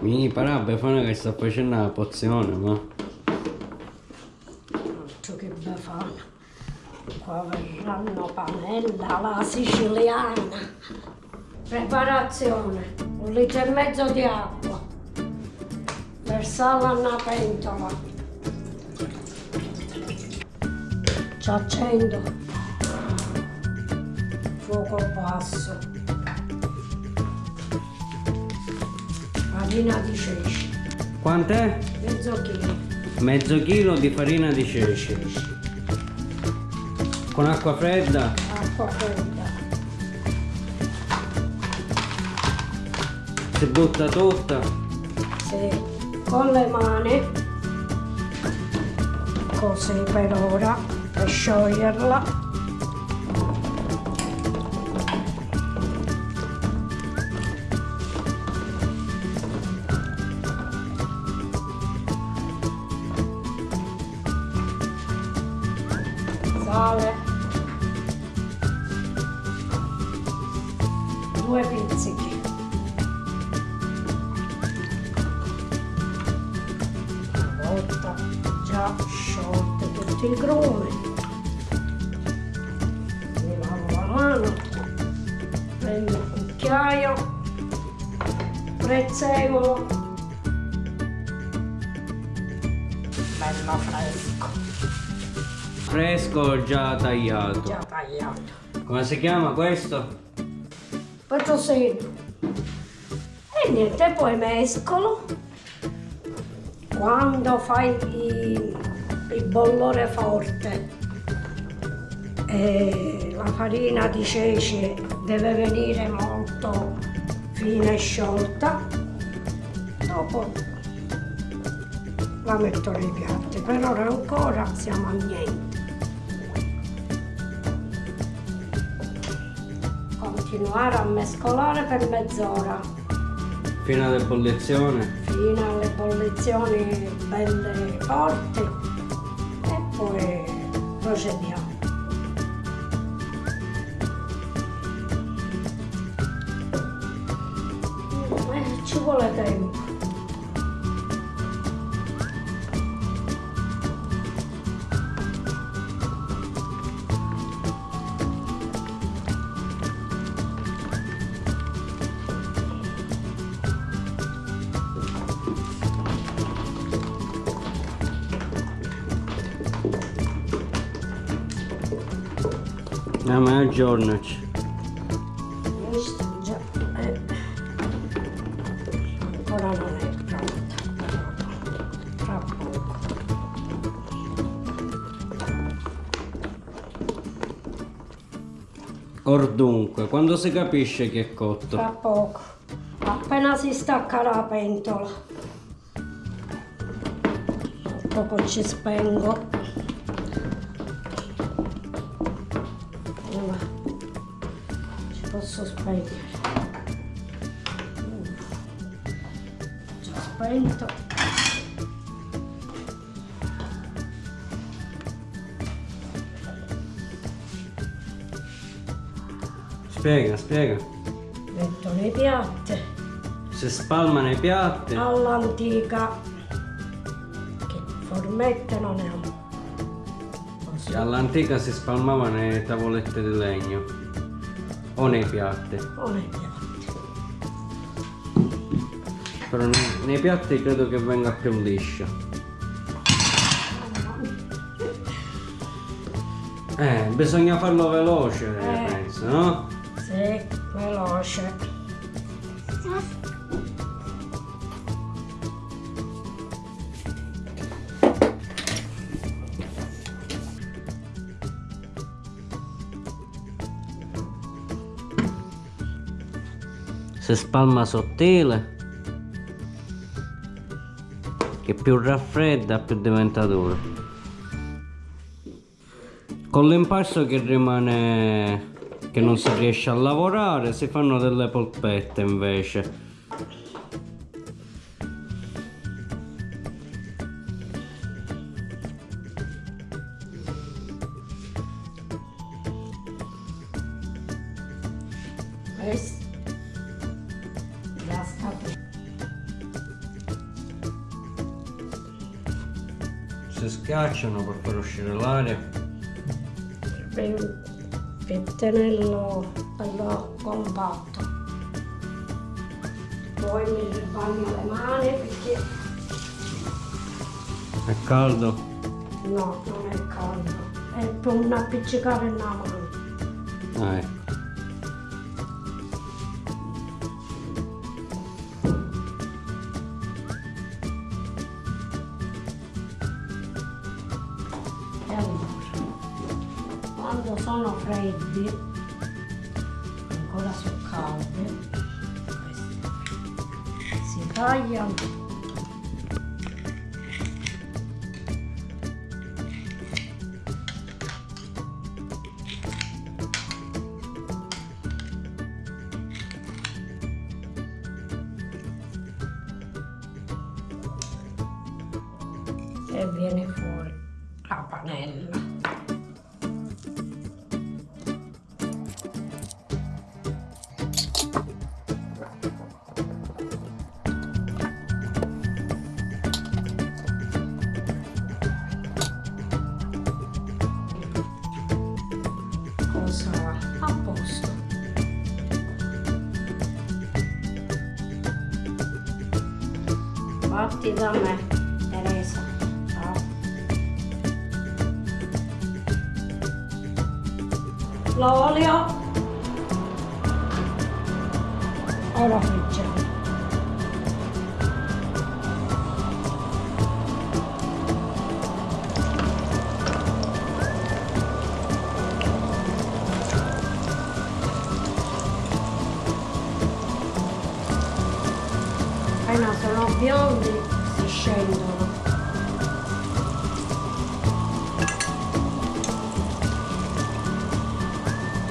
Mi pare Befana che sta facendo la pozione, ma... Altro che befana. Qua verranno panella alla siciliana. Preparazione. Un litro e mezzo di acqua. Versarla in una pentola. Ci accendo. Fuoco basso. Farina di ceci. Quant'è? Mezzo chilo. Mezzo chilo di farina di ceci. Con acqua fredda? Acqua fredda. Si butta tutta? Sì, con le mani, così per ora, per scioglierla. Due pizzichi. una volta già sciolte tutti i grumi mi lavo la mano prendo un cucchiaio prezzemolo bello fresco Fresco già tagliato. già tagliato Come si chiama questo? Petrosino e niente poi mescolo. Quando fai il, il bollore forte e la farina di ceci deve venire molto fine e sciolta dopo la metto nei piatti. Per ora ancora siamo a niente continuare a mescolare per mezz'ora Fino all'ebollizione? fino alle bollizioni belle forti e poi procediamo. Eh, ci vuole tempo. Già. eh. Ancora non è pronta. Tra poco. Or dunque, quando si capisce che è cotto? Tra poco. Appena si stacca la pentola. Tra poco ci spengo. Posso. Già spento. Spiega, spiega. Metto nei piatti. Si spalmano i piatti. all'antica che formette non è un così All'antica si spalmava nelle tavolette di legno. O nei piatti. non è piatti Però nei, nei piatti credo che venga più liscia. Eh, bisogna farlo veloce, Eh. penso, no? sì veloce Si spalma sottile. Che più raffredda più diventa duro. Con l'impasto che rimane che non si riesce a lavorare si fanno delle polpette invece. questo si schiacciano per far uscire l'aria. pettinello bello compatto. Poi mi bagno le mani perché È caldo? no, non è caldo. È per non appiccicare nella mano. Ah, ecco. Quando sono freddi, ancora sono questi si tagliano. E viene fuori Cosa a posto. Fatti da me, Teresa. Ciao. L'olio. Ora Appena sono biondi si scendono.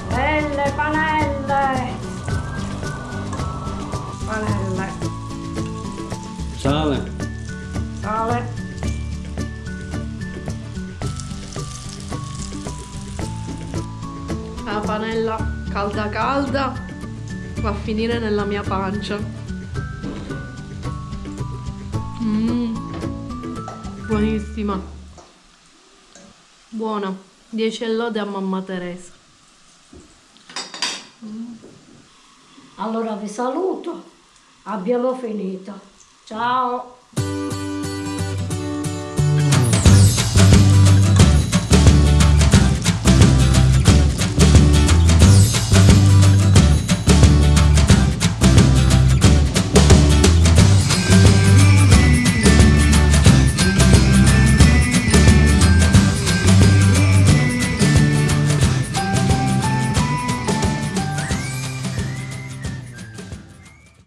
Belle panelle! Panelle. Sale? Sale. La panella calda calda va a finire nella mia pancia. Mmm, buonissima. Buona. 10 lode a mamma Teresa. Allora vi saluto. Abbiamo finito. Ciao.